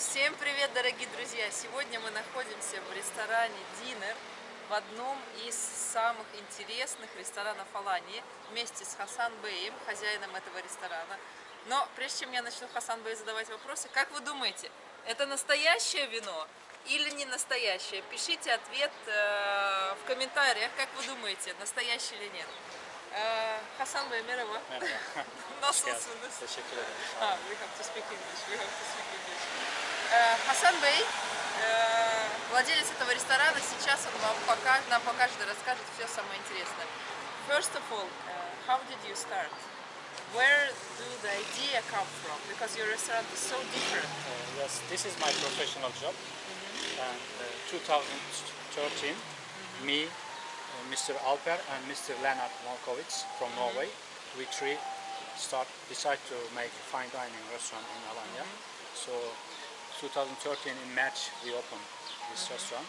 Всем привет, дорогие друзья! Сегодня мы находимся в ресторане Динер в одном из самых интересных ресторанов Алании вместе с Хасан Беем, хозяином этого ресторана. Но прежде чем я начну Хасан Бей задавать вопросы, как вы думаете, это настоящее вино или не настоящее? Пишите ответ э, в комментариях, как вы думаете, настоящее или нет. Э, Хасан Бey, merhaba. Merhaba. Nasılsınız? Teşekkür ederim. Ah, we have to speak English. We have to speak English. Э, Хасан Бей, э, владелец этого ресторана, сейчас он вам покажет, нам покажет и расскажет все самое интересное. First of all, uh, how did you start? Where do the idea come from? Because your restaurant is so different. Uh, yes, this is my professional job. And uh, 2013, me, uh, Mr. Alper and Mr. Lennart Malkovich from Norway, we three start decide to make a fine dining restaurant in Alanya. So 2013 in March we opened this restaurant.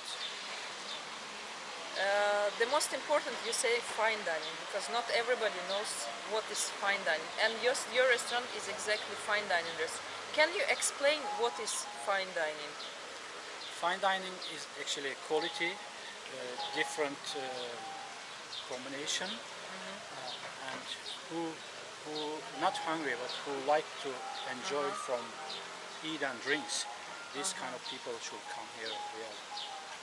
Uh, the most important, you say fine dining, because not everybody knows what is fine dining. And your, your restaurant is exactly fine dining restaurant. Can you explain what is fine dining? Fine dining is actually quality, uh, different uh, combination, uh, and who who not hungry but who like to enjoy from eat and drinks. This kind of people should come here. Really.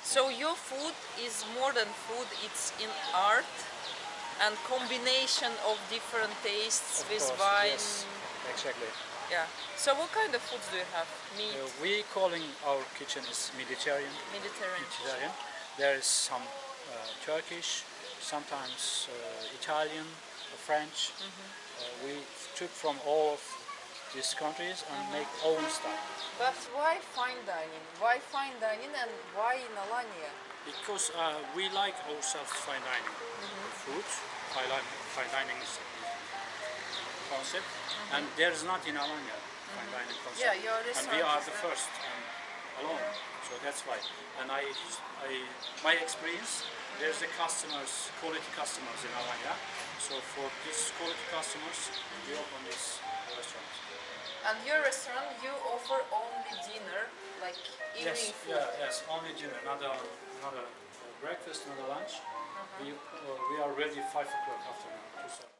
So your food is more than food, it's in art and combination of different tastes Of with course, wine. Yes, exactly. Yeah. So what kind of foods do you have? Meat, Uh, we calling our kitchen is Mediterranean. Mediterranean. Mediterranean. There is some uh, Turkish, sometimes uh, Italian, uh, French. Uh, we took from all of these countries and make own stuff. But why fine dining? Why fine dining and why in Alanya? Because uh, we like ourselves fine dining food. Fine, li- fine dining is concept, and there is not in Alanya fine dining concept. Yeah, your and we are the first and alone. That's why. And I, I, my experience, there's the customers, quality customers in Alanya. So for these quality customers, we open this restaurant. And your restaurant, you offer only dinner, like evening Yes, food. yeah, yes, only dinner, not a, not a breakfast, not a lunch. We, uh, we are ready 5 o'clock afternoon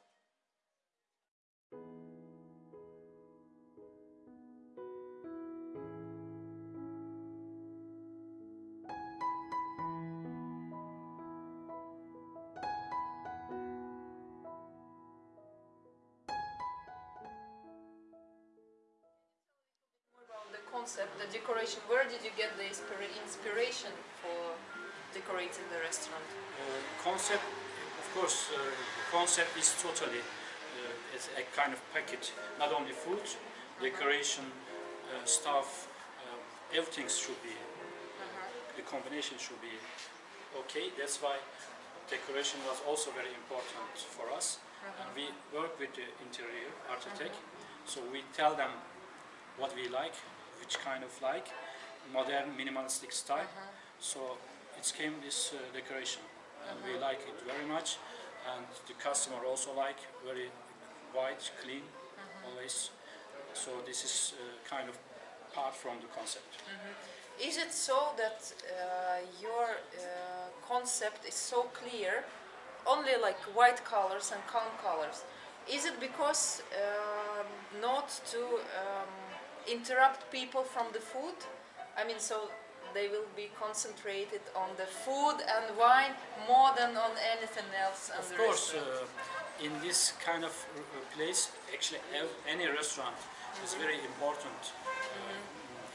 concept, the decoration. Where did you get the inspiration for decorating the restaurant? Uh, concept, of course, uh, the concept is totally uh, it's a kind of package. Not only food, decoration, uh, stuff, uh, everything should be. The combination should be okay. That's why decoration was also very important for us. And we work with the interior architect, so we tell them what we like, which kind of like, modern minimalistic style. So it came this uh, decoration, and we like it very much. And the customer also like very white, clean, always. So this is uh, kind of part from the concept. Is it so that uh, your uh, concept is so clear, only like white colors and calm colors? Is it because um, not to interrupt people from the food? I mean, so they will be concentrated on the food and wine more than on anything else. Of course, uh, in this kind of uh, place, actually any restaurant is very important, uh,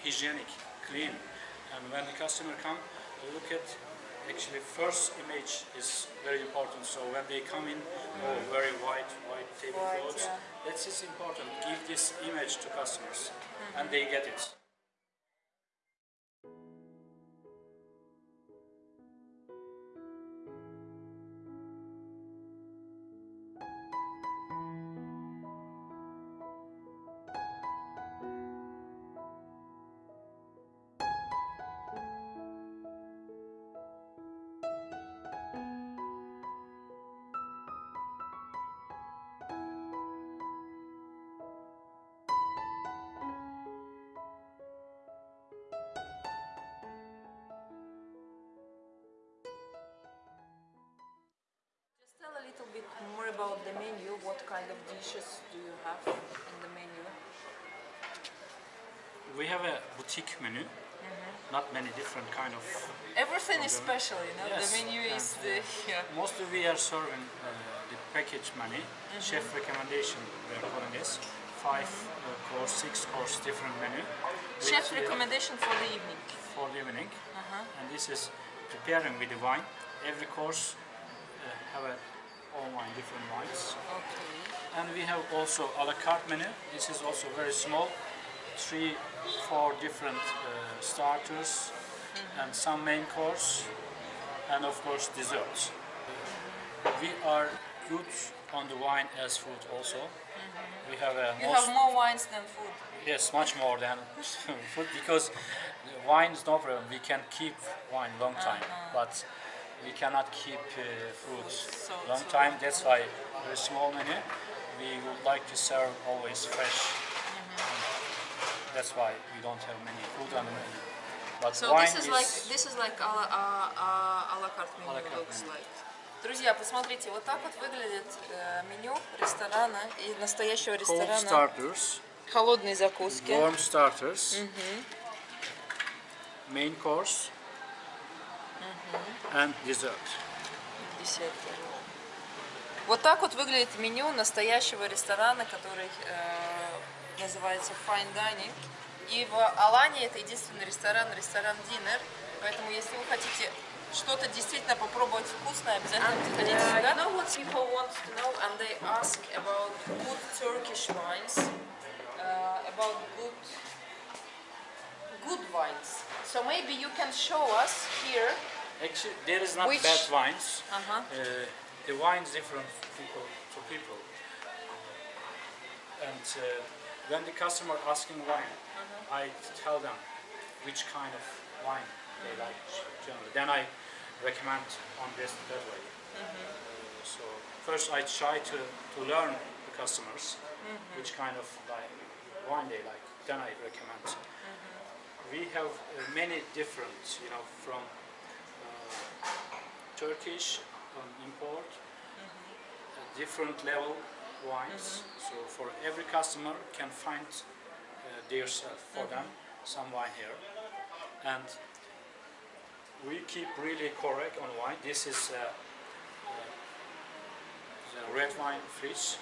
hygienic, clean. And when the customer come, uh, look at actually first image is very important. So when they come in, oh, very white, white tablecloths, yeah. that's is important. Give this image to customers, and they get it. What kind of dishes do you have in the menu? We have a boutique menu, not many different kind of. Everything is special, you know. Yes, The menu is and, the yeah. Mostly we are serving uh, the package menu, chef recommendation we are calling this. Five uh, course, six course different menu. with, chef uh, recommendation for the evening. for the evening. Uh-huh. And this is preparing with the wine. Every course uh, have a all wine, different wines. Okay. And we have also a la carte menu. This is also very small, three, four different uh, starters, mm-hmm. and some main course, and of course desserts. We are good on the wine as food also. Mm-hmm. We have a You have more wines than food. Yes, much more than food because the wine is no problem. We can keep wine long time, uh-huh. but we cannot keep uh, fruits So- long so- time. That's why very small menu. We would like to serve always fresh. That's why we don't have many food on the menu. But So wine this is like this is like a la, a, a, a la carte menu A la carte looks menu. like. Друзья, посмотрите, вот так вот выглядит э, меню ресторана и настоящего cold ресторана. starters, Холодные закуски. warm starters, main course, And dessert. Десерты. Вот так вот выглядит меню настоящего ресторана, который э, называется Fine Dining. И в Алане это единственный ресторан, ресторан Dinner. Поэтому если вы хотите что-то действительно попробовать вкусное, обязательно приходите uh, сюда. You know what people want to know and they ask about good Turkish wines, uh, about good good wines. So maybe you can show us here. Actually, there is not Which- bad wines. Uh-huh. Uh, the wine is different people to people. And uh, when the customer asking wine, I tell them which kind of wine they like generally. Then I recommend on this that way. Uh, so first I try to, to learn the customers which kind of like wine they like. Then I recommend. We have uh, many different, you know, from uh, Turkish um, import, uh, different level wines. So for every customer can find uh, their self for them some wine here, and we keep really correct on wine. This is uh, uh, the red wine fridge,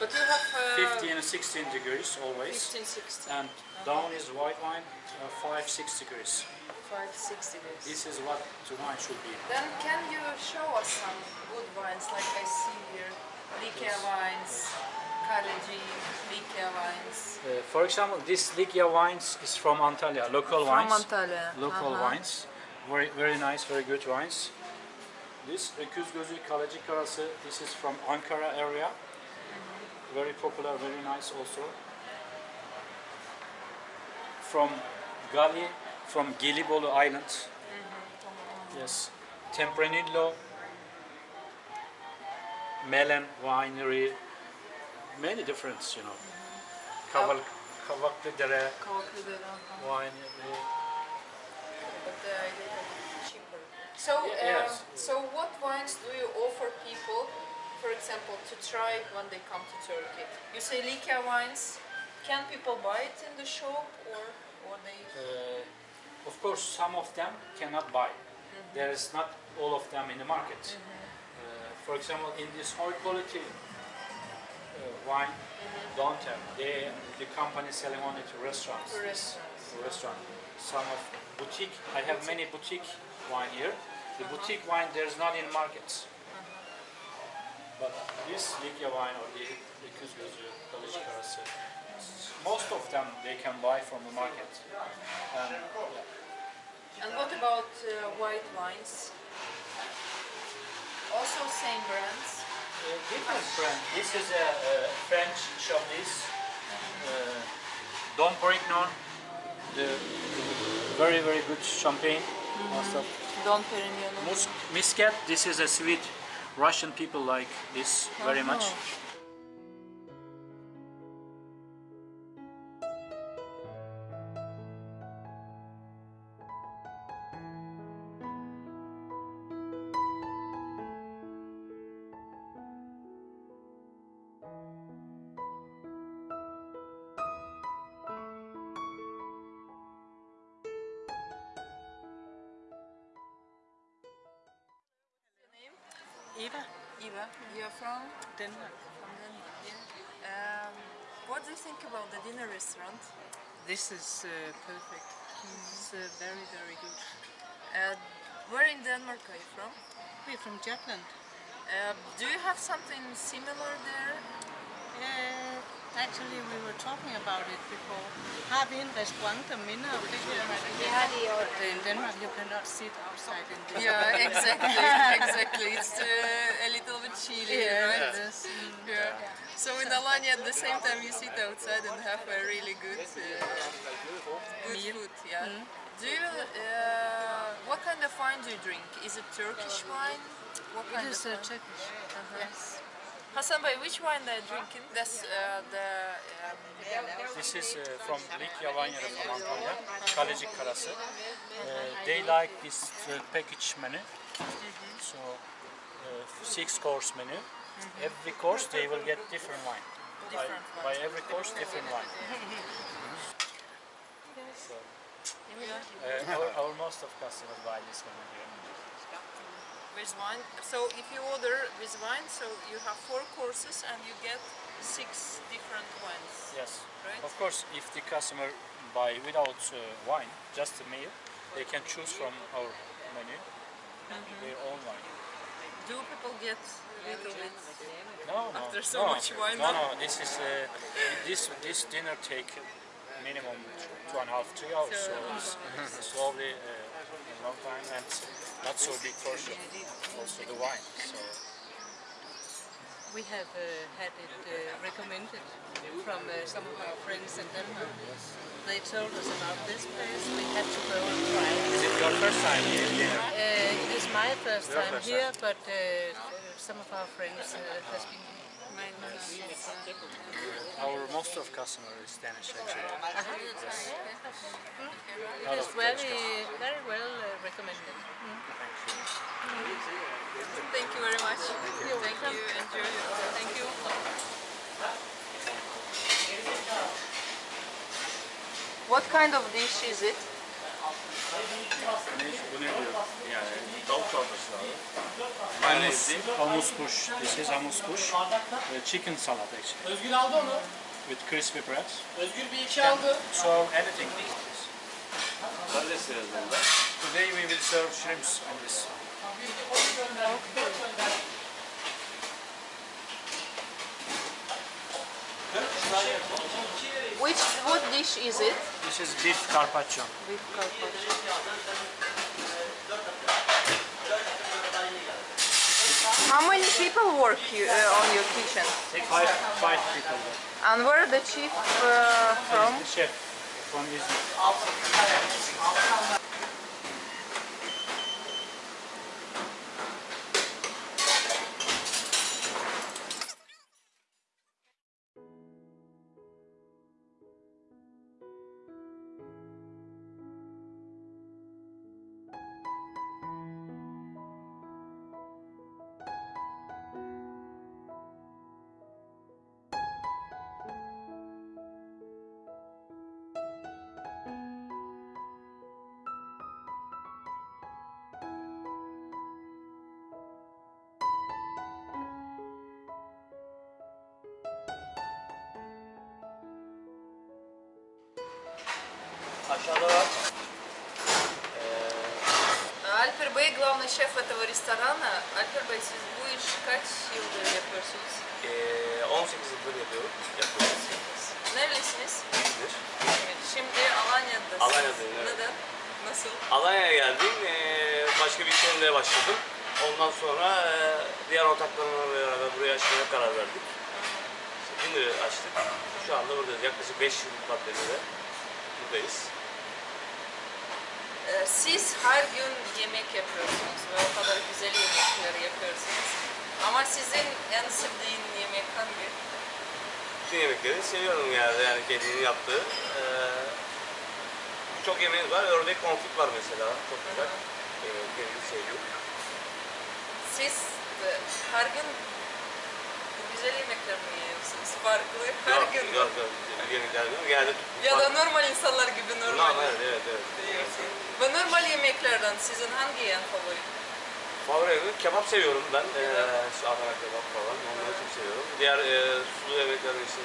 But you have uh, 15 and 16 degrees always, 15, 16, and down is white wine, uh, 5 6 degrees. 5, 6 degrees. This is what the wine should be. Then can you show us some good wines like I see here? Likya wines, Kaleci, Likya wines. Uh, for example, this Likya wines is from Antalya, local From wines. Antalya. Local Uh-huh. wines, very very nice, very good wines. This Öküz Gözü Kalecik Karası, this is from Ankara area. Very popular, very nice also. From Gali, from Gelibolu Island. Yes, Tempranillo, Melen Winery, many difference, you know. Kaval, Kavaklıdere uh-huh. Winery. But uh, they are cheaper. So, Ye- uh, yes. so what wines do you offer people, for example, to try it when they come to Turkey? You say Likya wines. Can people buy it in the shop or, or they? Uh, of course, some of them cannot buy. There is not all of them in the market. Uh, for example, in this high quality uh, wine, don't have. They, the company selling only to restaurants. Restaurants. Restaurant. Some of boutique. I have many boutique wine here. The boutique wine there is not in markets. But this Likya wine or the the Kuzgözü, Kalış Karası, most of them they can buy from the market. And, yeah. And what about uh, white wines? Also same brands. Uh, different brand. This is a, a French Chablis. Uh, Dom Perignon. The very very good champagne. Most of Dom Perignon. Mus- Muscat. This is a sweet. Russian people like this very oh, much. Eva, Eva, you're from? Denmark. From Denmark, yeah. Um, what do you think about the dinner restaurant? This is uh, perfect. It's uh, very, very good. Uh, where in Denmark are you from? We're from Jutland. Uh, do you have something similar there? Uh, actually, we were talking about it before. Har vi en restaurant, der minder om det her? But in Denmark, you cannot sit outside in the Yeah, exactly, exactly. It's uh, a little bit chilly, Yeah, right? is. Mm. Yeah. So in Alanya, at the same time, you sit outside and have a really good, uh, good food. Yeah. Do you? Uh, what kind of wine do you drink? Is it Turkish wine? What kind It is of uh, wine? Turkish. Yes. Hasan Bey, which wine they're you drinking? That's uh, the. Um, This is uh, from Lik Yavanya'da from Antalya, Kalecik Karası. Uh, they like this uh, package menu. So, uh, six course menu. Every course they will get different wine. By, by every course, different wine. so, uh, our, our most of customers buy this one here. With wine. So if you order with wine, so you have four courses and you get six different wines. Yes. Right. Of course, if the customer buy without uh, wine, just a meal, they can choose from our menu their own wine. Do people get little bit? No, no, After so no, much wine, No, no? This is uh, this this dinner take minimum two and a half, three hours. So it's slowly uh, a long time and not so big portion. Also the wine. So We have uh, had it uh, recommended from uh, some of our friends in Denmark. They told us about this place. We had to go and try it. is it your first time here? dinner? Uh, it is my first Your time first here, but uh, some of our friends uh, has been. Our most of customer is Danish actually. Yes. It is very, very well uh, recommended. Thank you Thank you very much. Thank you. Enjoy. Thank you. What kind of dish is it? Ne, bu ne diyor? Yani tavuk çorbası abi. Humus, hummus bush. This is hummus bush. Uh, chicken salad actually. Özgür aldı onu. With crispy bread. Özgür bir iki aldı. So anything with this. Today we will serve shrimps on this. Which what dish is it? This is beef carpaccio. Beef carpaccio. How many people work you, uh, on your kitchen? Five, five people. And where the chief uh, from? The chef from Izmir. Aşağıda var. Альпер Бей, главный шеф этого ресторана. Альпер Бey, siz bu işi kaç yıldır yapıyorsunuz? Ee, 18 yıldır yapıyorum. Yapıyoruz. Nerelisiniz? İyidir. Şimdi Alanya'dasınız. Alanya'dayım, evet. Neden? Nasıl? Alanya'ya geldim. Ee, başka bir iş yerinde başladım. Ondan sonra e, diğer ortaklarımla beraber buraya açmaya karar verdik. İşte Dinner'ı açtık. Şu anda buradayız. Yaklaşık 5 yıl pandemide buradayız. Ee, Siz her gün yemek yapıyorsunuz ve o kadar güzel yemekler yapıyorsunuz. Ama sizin en sevdiğin yemek hangi? Bütün yemekleri seviyorum yani, yani kendinin yaptığı. Ee, Birçok yemeğimiz var. Ördek konfit var mesela. Çok güzel. Ee, kendim seviyorum. Siz her gün güzel yemekler mi yiyorsunuz? Farklı her Yok, gün mü? yok, yok. Yemekler yok. Genelde Ya da normal insanlar gibi normal Normal, evet, evet. yiyorsunuz. Ve normal yemeklerden sizin hangi en favori? Favori kebap seviyorum ben. Ee, şu Adana kebap falan. Onları çok seviyorum. Diğer e, sulu yemekler işte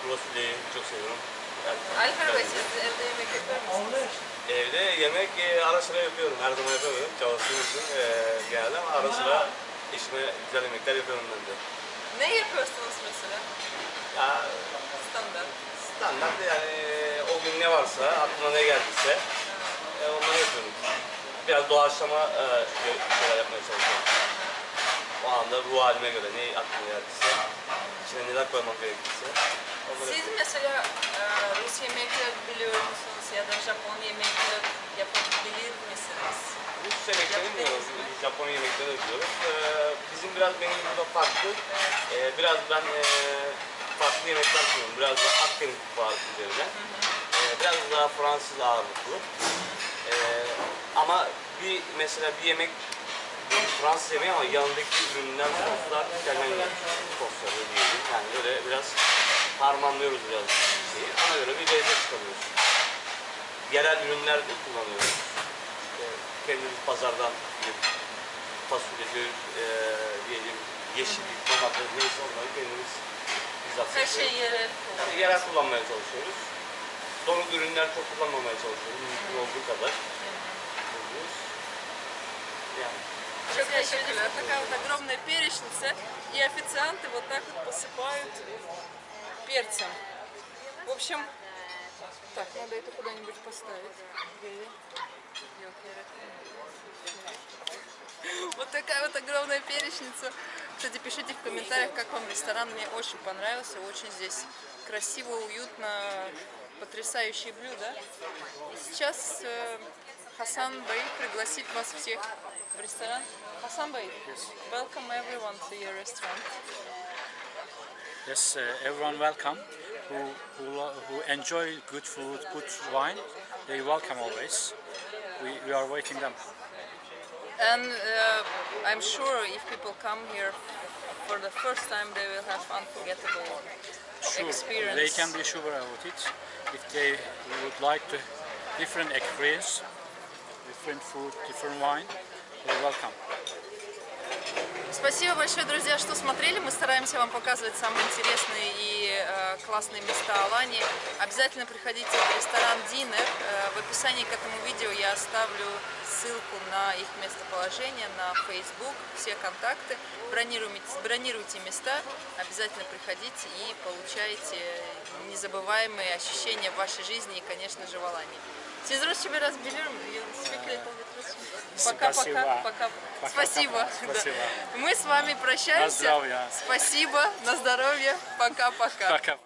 kuru fasulyeyi çok seviyorum. Yani, Alper Bey siz evde yemek yapar mısınız? Evde yemek e, ara sıra yapıyorum. Her zaman yapamıyorum. Çalıştığım için e, genelde ama ara sıra işime güzel yemekler yapıyorum ben de. Ne yapıyorsunuz mesela? Ya Standart. standart yani o gün ne varsa, aklıma ne geldiyse e, onları yapıyorum. Biraz doğaçlama e, şeyler yapmaya çalışıyorum. O anda ruh halime göre ne aklıma geldiyse, içine neler koymak gerekirse onları Siz mesela e, Rus yemekleri biliyor musunuz ya da Japon yemekleri yapabilir misiniz? Rus yemekleri bilmiyoruz, Japon yemekleri biliyoruz. Ee, bizim biraz benim burada farklı. Ee, biraz ben e, farklı yemekler sunuyorum. Biraz da Akdeniz mutfağı üzerine. Biraz daha Fransız ağırlıklı. Ama bir mesela bir yemek Fransız yemeği ama yanındaki ürünler, soslar İtalyan sosları diyelim. Yani böyle biraz harmanlıyoruz biraz şeyi. Ona göre bir lezzet çıkarıyoruz. Yerel ürünler de kullanıyoruz. İşte kendimiz pazardan gidip fasulyeci, e, diyelim yeşillik, domates, neyse onları kendimiz bizzat Her seçiyoruz. şey yerel. Yani yerel kullanmaya çalışıyoruz. Donuk ürünler çok kullanmamaya çalışıyoruz. Mümkün olduğu kadar. Kullanıyoruz. Yani Çok teşekkürler. Такая вот огромная перечница, и официанты вот так вот посыпают перцем. В общем, так, надо это куда-нибудь поставить. Вот такая вот огромная перечница. Кстати, пишите в комментариях, как вам ресторан. Мне очень понравился. Очень здесь красиво, уютно, потрясающие блюда. И сейчас э, Хасан Бэй пригласит вас всех в ресторан. Хасан Бэй, welcome everyone to your restaurant. Yes, uh, everyone welcome. Who, who, who enjoy good food, good wine, they welcome always. We, we are waiting them. And uh, I'm sure if people come here for the first time, they will have unforgettable Sure, experience. they can be sure about it. If they would like to different experience, different food, different wine, they're welcome. Спасибо большое, друзья, что смотрели. Мы стараемся вам показывать самые интересные и э, классные места Алании. Обязательно приходите в ресторан Динер. Э, в описании к этому видео я оставлю ссылку на их местоположение, на Facebook, все контакты. Бронируйте, бронируйте места, обязательно приходите и получайте незабываемые ощущения в вашей жизни и, конечно же, в Алании. Siz Rusça biraz bit Russian. Пока-пока. Спасибо. Пока. Спасибо. Спасибо. Мы с вами прощаемся. На здоровье. Спасибо. На здоровье. Пока-пока. Пока.